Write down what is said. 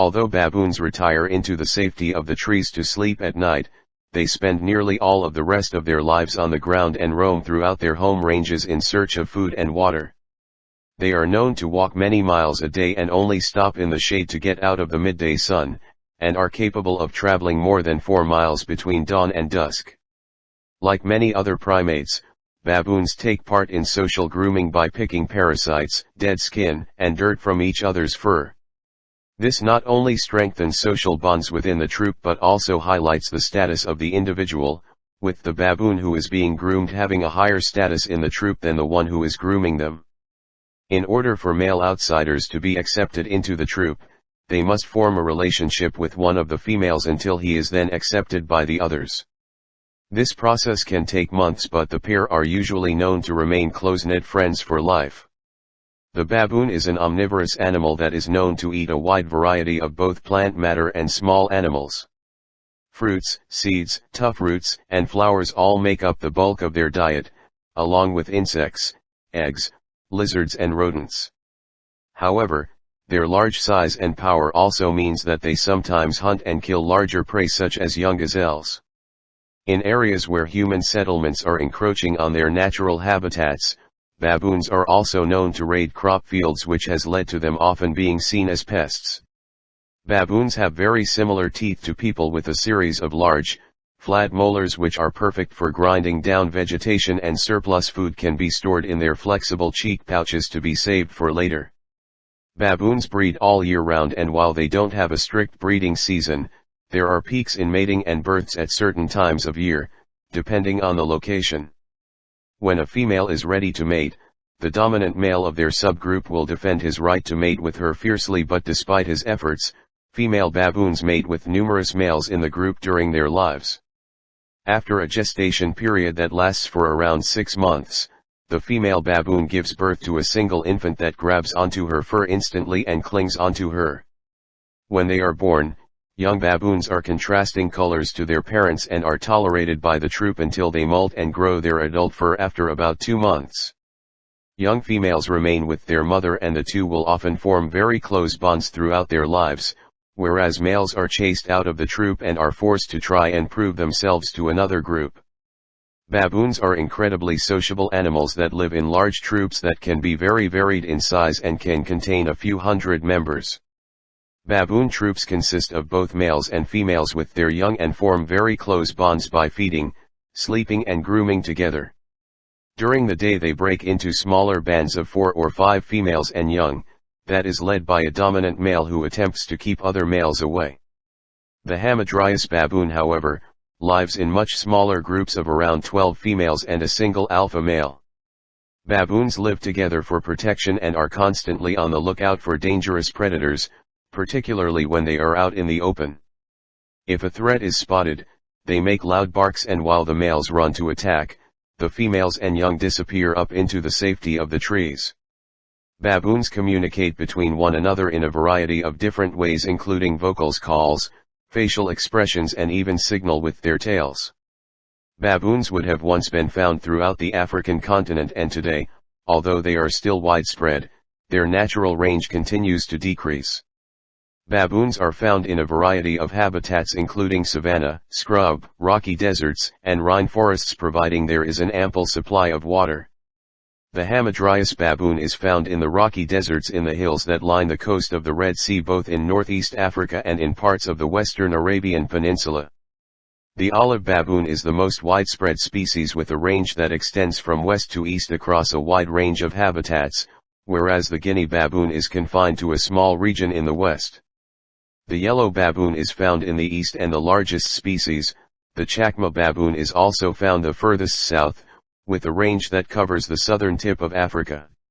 Although baboons retire into the safety of the trees to sleep at night, they spend nearly all of the rest of their lives on the ground and roam throughout their home ranges in search of food and water. They are known to walk many miles a day and only stop in the shade to get out of the midday sun, and are capable of traveling more than 4 miles between dawn and dusk. Like many other primates, baboons take part in social grooming by picking parasites, dead skin, and dirt from each other's fur. This not only strengthens social bonds within the troop but also highlights the status of the individual, with the baboon who is being groomed having a higher status in the troop than the one who is grooming them. In order for male outsiders to be accepted into the troop, they must form a relationship with one of the females until he is then accepted by the others. This process can take months but the pair are usually known to remain close-knit friends for life. The baboon is an omnivorous animal that is known to eat a wide variety of both plant matter and small animals. Fruits, seeds, tough roots, and flowers all make up the bulk of their diet, along with insects, eggs, lizards and rodents. However, their large size and power also means that they sometimes hunt and kill larger prey such as young gazelles. In areas where human settlements are encroaching on their natural habitats, baboons are also known to raid crop fields which has led to them often being seen as pests. Baboons have very similar teeth to people with a series of large, flat molars which are perfect for grinding down vegetation and surplus food can be stored in their flexible cheek pouches to be saved for later. Baboons breed all year round and while they don't have a strict breeding season, there are peaks in mating and births at certain times of year, depending on the location. When a female is ready to mate, the dominant male of their subgroup will defend his right to mate with her fiercely but despite his efforts, female baboons mate with numerous males in the group during their lives. After a gestation period that lasts for around six months, the female baboon gives birth to a single infant that grabs onto her fur instantly and clings onto her. When they are born, young baboons are contrasting colors to their parents and are tolerated by the troop until they molt and grow their adult fur after about two months. Young females remain with their mother and the two will often form very close bonds throughout their lives, whereas males are chased out of the troop and are forced to try and prove themselves to another group. Baboons are incredibly sociable animals that live in large troops that can be very varied in size and can contain a few hundred members. Baboon troops consist of both males and females with their young and form very close bonds by feeding, sleeping and grooming together. During the day they break into smaller bands of four or five females and young, that is led by a dominant male who attempts to keep other males away. The Hamadryas baboon however, lives in much smaller groups of around 12 females and a single alpha male. Baboons live together for protection and are constantly on the lookout for dangerous predators, particularly when they are out in the open. If a threat is spotted, they make loud barks and while the males run to attack, the females and young disappear up into the safety of the trees. Baboons communicate between one another in a variety of different ways including vocals calls, facial expressions and even signal with their tails. Baboons would have once been found throughout the African continent and today, although they are still widespread, their natural range continues to decrease. Baboons are found in a variety of habitats including savanna, scrub, rocky deserts, and forests, providing there is an ample supply of water. The Hamadryas baboon is found in the rocky deserts in the hills that line the coast of the Red Sea both in northeast Africa and in parts of the western Arabian Peninsula. The olive baboon is the most widespread species with a range that extends from west to east across a wide range of habitats, whereas the Guinea baboon is confined to a small region in the west. The yellow baboon is found in the east and the largest species, the Chacma baboon is also found the furthest south, with a range that covers the southern tip of Africa.